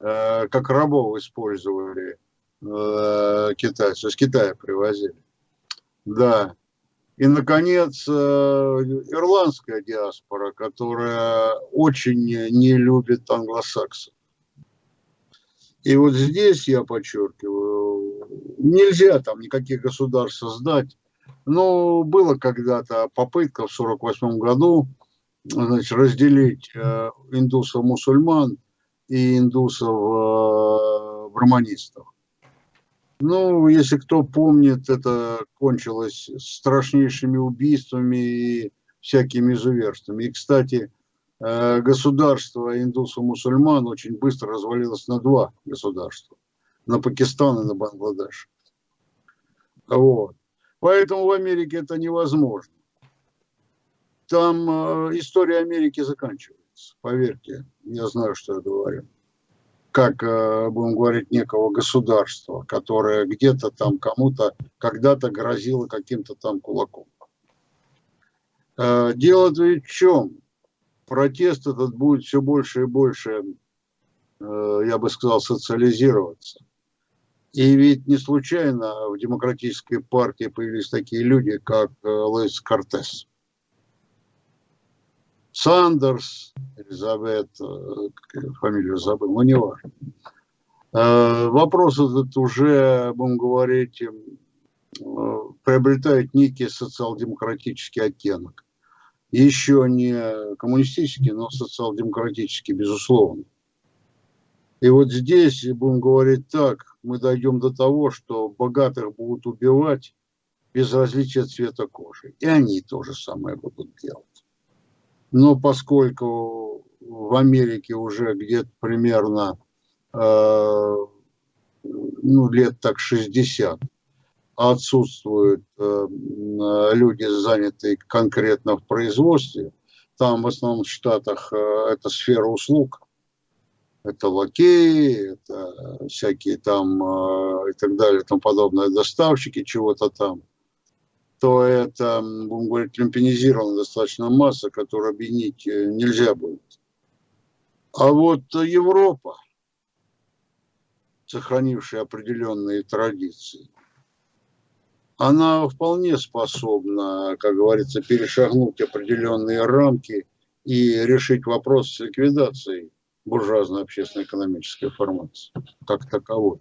э, как рабов использовали китайцы, из Китая привозили. Да. И, наконец, ирландская диаспора, которая очень не любит англосаксов. И вот здесь я подчеркиваю, нельзя там никаких государств создать, ну, было когда-то попытка в 1948 году значит, разделить э, индусов-мусульман и индусов-браманистов. Э, ну, если кто помнит, это кончилось страшнейшими убийствами и всякими изуверствами. И, кстати, э, государство индусов-мусульман очень быстро развалилось на два государства. На Пакистан и на Бангладеш. Вот. Поэтому в Америке это невозможно. Там э, история Америки заканчивается, поверьте, я знаю, что я говорю. Как, э, будем говорить, некого государства, которое где-то там кому-то когда-то грозило каким-то там кулаком. Э, дело ведь в чем? Протест этот будет все больше и больше, э, я бы сказал, социализироваться. И ведь не случайно в демократической партии появились такие люди, как э, Луис Кортес. Сандерс, Элизабет, э, фамилию забыл, но не важно. Э, вопрос этот уже, будем говорить, приобретает некий социал-демократический оттенок. Еще не коммунистический, но социал-демократический, безусловно. И вот здесь, будем говорить так, мы дойдем до того, что богатых будут убивать без различия цвета кожи. И они то же самое будут делать. Но поскольку в Америке уже где-то примерно ну, лет так 60 отсутствуют люди, занятые конкретно в производстве. Там в основном в Штатах это сфера услуг, это лакеи, это всякие там и так далее, тому подобное, доставщики чего-то там то это, будем говорить, люмпинизированная достаточно масса, которую объединить э, нельзя будет. А вот Европа, сохранившая определенные традиции, она вполне способна, как говорится, перешагнуть определенные рамки и решить вопрос с ликвидацией буржуазной общественно-экономической формации как таковой.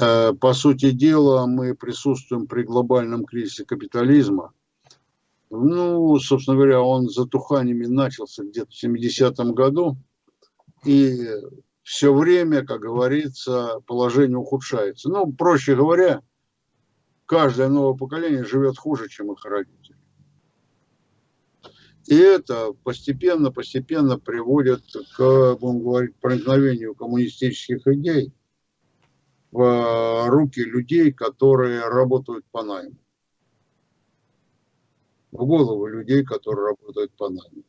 Э, по сути дела, мы присутствуем при глобальном кризисе капитализма. Ну, собственно говоря, он затуханиями начался где-то в 70-м году. И все время, как говорится, положение ухудшается. Ну, проще говоря, каждое новое поколение живет хуже, чем их родители. И это постепенно-постепенно приводит к, будем говорить, проникновению коммунистических идей – в руки людей, которые работают по найму. В голову людей, которые работают по найму.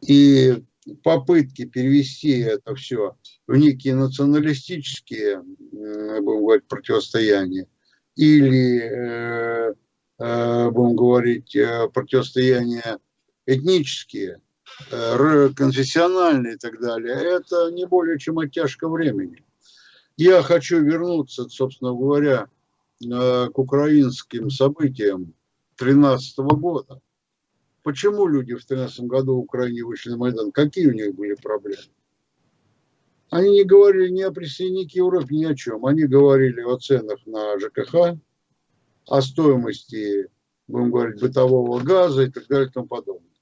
И попытки перевести это все в некие националистические, будем говорить, противостояния или, э, э, будем говорить, э, противостояния этнические, конфессиональные и так далее, это не более чем оттяжка времени. Я хочу вернуться, собственно говоря, э, к украинским событиям 2013 года. Почему люди в 2013 году в Украине вышли на Майдан? Какие у них были проблемы? Они не говорили ни о присоединении к Европе, ни о чем. Они говорили о ценах на ЖКХ, о стоимости, будем говорить, бытового газа и так далее и тому подобное.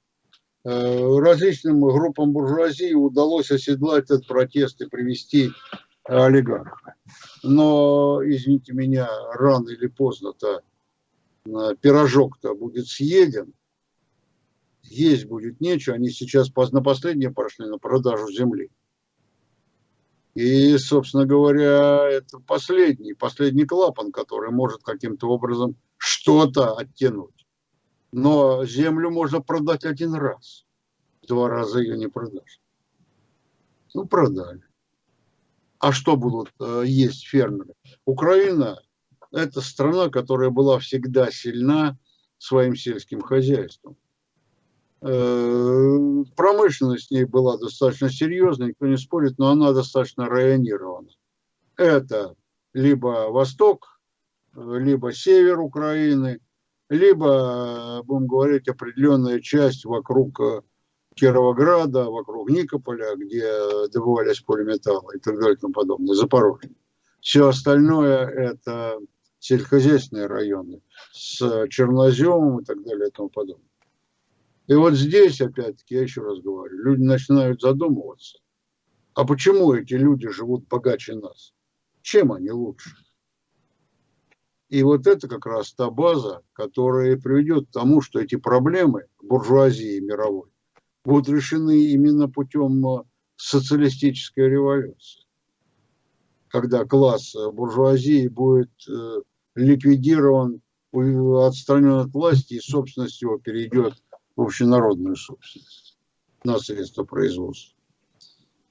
Э, различным группам буржуазии удалось оседлать этот протест и привести олигарха. Но, извините меня, рано или поздно-то э, пирожок-то будет съеден, есть будет нечего, они сейчас на последнее пошли на продажу земли. И, собственно говоря, это последний, последний клапан, который может каким-то образом что-то оттянуть. Но землю можно продать один раз. Два раза ее не продашь. Ну, продали. А что будут э, есть фермеры? Украина – это страна, которая была всегда сильна своим сельским хозяйством. Э, промышленность в ней была достаточно серьезной, никто не спорит, но она достаточно районирована. Это либо восток, либо север Украины, либо, будем говорить, определенная часть вокруг э, Кировограда, вокруг Никополя, где добывались полиметаллы и так далее и тому подобное, Запорожье. Все остальное это сельскохозяйственные районы с черноземом и так далее и тому подобное. И вот здесь, опять-таки, я еще раз говорю, люди начинают задумываться, а почему эти люди живут богаче нас? Чем они лучше? И вот это как раз та база, которая приведет к тому, что эти проблемы буржуазии мировой будут решены именно путем э, социалистической революции, когда класс э, буржуазии будет э, ликвидирован, отстранен от власти, и собственность его перейдет в общенародную собственность на средства производства.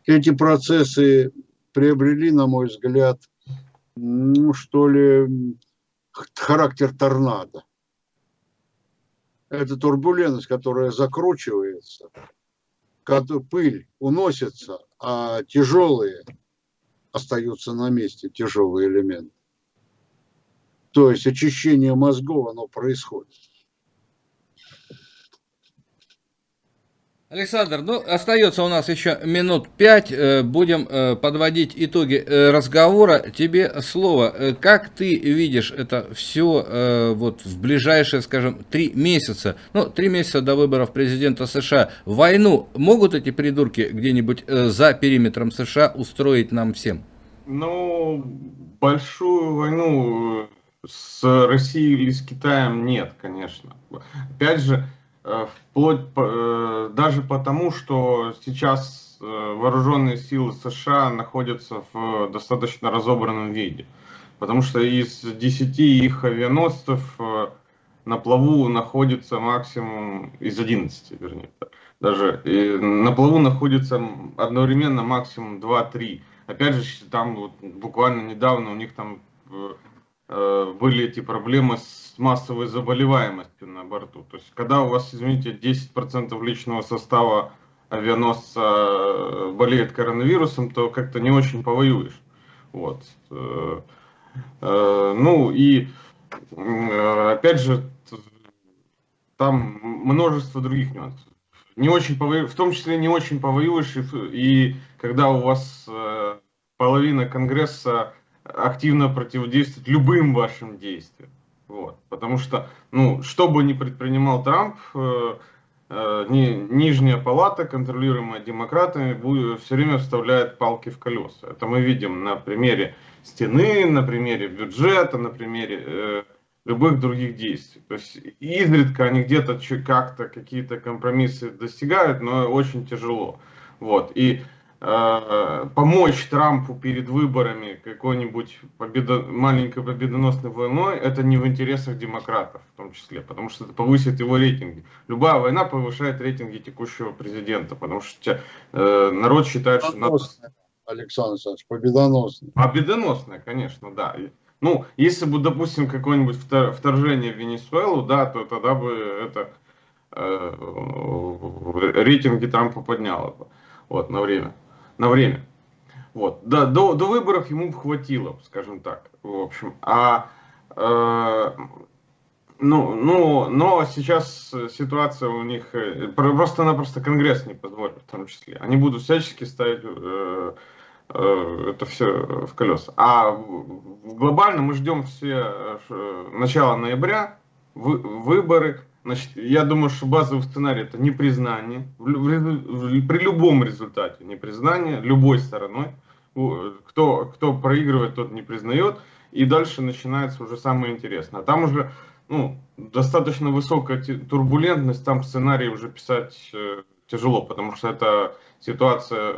Эти процессы приобрели, на мой взгляд, ну что ли, характер торнадо это турбулентность, которая закручивается, пыль уносится, а тяжелые остаются на месте, тяжелые элементы. То есть очищение мозгов, оно происходит. Александр, ну, остается у нас еще минут пять. Э, будем э, подводить итоги э, разговора. Тебе слово. Как ты видишь это все вот в ближайшие, скажем, три месяца? Ну, три месяца до выборов президента США. Войну могут эти придурки где-нибудь за периметром США устроить нам всем? Ну, большую войну с Россией или с Китаем нет, конечно. Опять же, вплоть э, даже потому, что сейчас вооруженные силы США находятся в достаточно разобранном виде. Потому что из 10 их авианосцев на плаву находится максимум, из 11, вернее, даже на плаву находится одновременно максимум 2-3. Опять же, там вот, буквально недавно у них там э, были эти проблемы с массовой заболеваемостью на борту. То есть, когда у вас, извините, 10% личного состава авианосца э, болеет коронавирусом, то как-то не очень повоюешь. Вот. Э, э, ну и опять же, там множество других нюансов. Не очень повою... В том числе не очень повоюешь, и, и когда у вас э, половина Конгресса активно противодействует любым вашим действиям. Вот. Потому что, ну, что бы ни предпринимал Трамп, э, э, ни, нижняя палата, контролируемая демократами, будет, все время вставляет палки в колеса. Это мы видим на примере стены, на примере бюджета, на примере э, любых других действий. То есть изредка они где-то как-то какие-то компромиссы достигают, но очень тяжело. Вот. И э, помочь Трампу перед выборами какой-нибудь победо, маленькой победоносной войной, это не в интересах демократов в том числе, потому что это повысит его рейтинги. Любая война повышает рейтинги текущего президента, потому что э, народ считает, что... Надо... Александр Александрович, победоносная. Победоносная, конечно, да. Ну, если бы, допустим, какое-нибудь вторжение в Венесуэлу, да, то тогда бы это э, рейтинги Трампа подняло бы. Вот, на время. На время. Вот. Да, до, до выборов ему хватило, скажем так. В общем. А э, ну, ну, но сейчас ситуация у них э, просто-напросто Конгресс не позволит, в том числе. Они будут всячески ставить э, Э, это все в колеса. А глобально мы ждем все э, начала ноября, выборы. Значит, я думаю, что базовый сценарий это непризнание. При любом результате непризнание любой стороной. Кто, кто проигрывает, тот не признает. И дальше начинается уже самое интересное. Там уже ну, достаточно высокая турбулентность, там сценарий уже писать э, тяжело, потому что это ситуация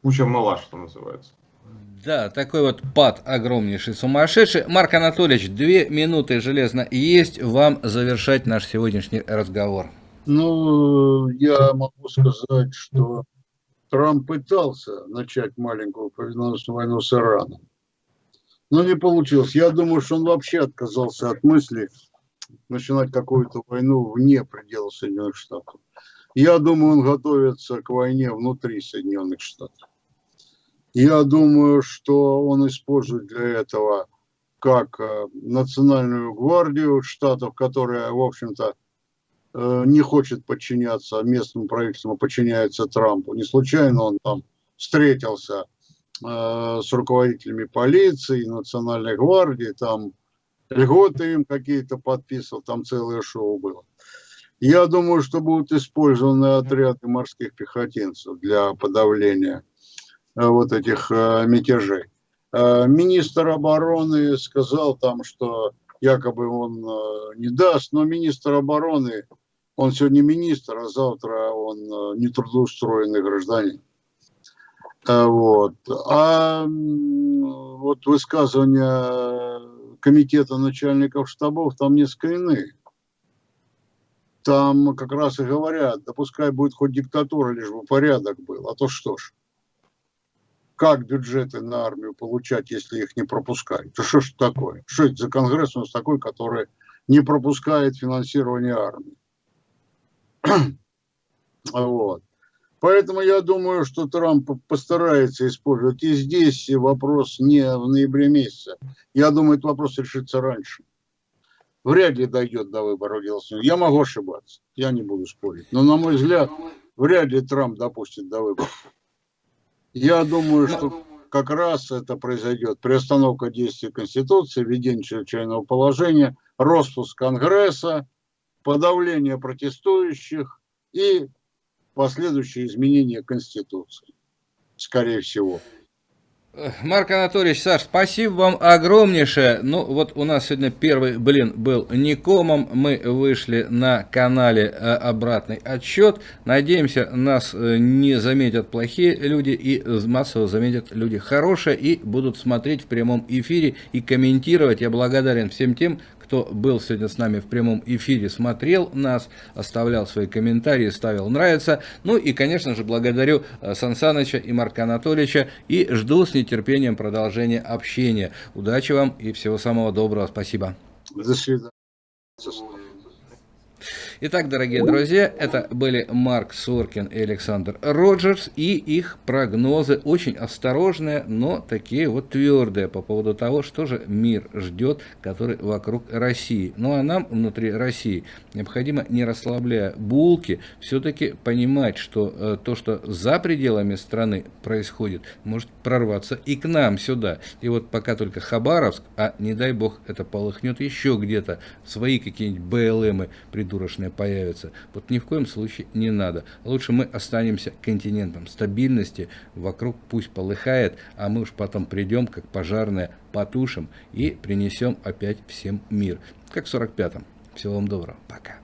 куча мала, что называется. Да, такой вот пад огромнейший, сумасшедший. Марк Анатольевич, две минуты железно есть вам завершать наш сегодняшний разговор. Ну, я могу сказать, что Трамп пытался начать маленькую победоносную войну с Ираном. Но не получилось. Я думаю, что он вообще отказался от мысли начинать какую-то войну вне пределов Соединенных Штатов. Я думаю, он готовится к войне внутри Соединенных Штатов. Я думаю, что он использует для этого как э, национальную гвардию штатов, которая, в общем-то, э, не хочет подчиняться местному правительству, а подчиняется Трампу. Не случайно он там встретился э, с руководителями полиции, национальной гвардии, там льготы им какие-то подписывал, там целое шоу было. Я думаю, что будут использованы отряды морских пехотинцев для подавления вот этих э, мятежей. Э, министр обороны сказал там, что якобы он не даст, но министр обороны, он сегодня министр, а завтра он нетрудоустроенный гражданин. Вот. А вот высказывания комитета начальников штабов там несколько иные. Там как раз и говорят, да будет хоть диктатура, лишь бы порядок был, а то что ж как бюджеты на армию получать, если их не пропускают? То что ж такое? Что это за конгресс у нас такой, который не пропускает финансирование армии? вот. Поэтому я думаю, что Трамп постарается использовать. И здесь вопрос не в ноябре месяце. Я думаю, этот вопрос решится раньше. Вряд ли дойдет до выборов Я могу ошибаться, я не буду спорить. Но, на мой взгляд, вряд ли Трамп допустит до выборов. Я думаю, что как раз это произойдет. Приостановка действия Конституции, введение чрезвычайного положения, распуск Конгресса, подавление протестующих и последующие изменения Конституции, скорее всего. Марк Анатольевич, Саш, спасибо вам огромнейшее. Ну, вот у нас сегодня первый блин был Никомом. Мы вышли на канале э, обратный отчет. Надеемся, нас э, не заметят плохие люди и массово заметят люди хорошие и будут смотреть в прямом эфире и комментировать. Я благодарен всем тем, кто был сегодня с нами в прямом эфире, смотрел нас, оставлял свои комментарии, ставил нравится. Ну и, конечно же, благодарю э, Сан и Марка Анатольевича и жду с нетерпением продолжения общения. Удачи вам и всего самого доброго. Спасибо. До свидания. Итак, дорогие друзья, это были Марк Соркин и Александр Роджерс и их прогнозы очень осторожные, но такие вот твердые по поводу того, что же мир ждет, который вокруг России. Ну а нам внутри России необходимо, не расслабляя булки, все-таки понимать, что э, то, что за пределами страны происходит, может прорваться и к нам сюда. И вот пока только Хабаровск, а не дай бог это полыхнет еще где-то, свои какие-нибудь БЛМы придурочные появятся. Вот ни в коем случае не надо. Лучше мы останемся континентом стабильности, вокруг пусть полыхает, а мы уж потом придем, как пожарные, потушим и принесем опять всем мир. Как в 45-м. Всего вам доброго. Пока.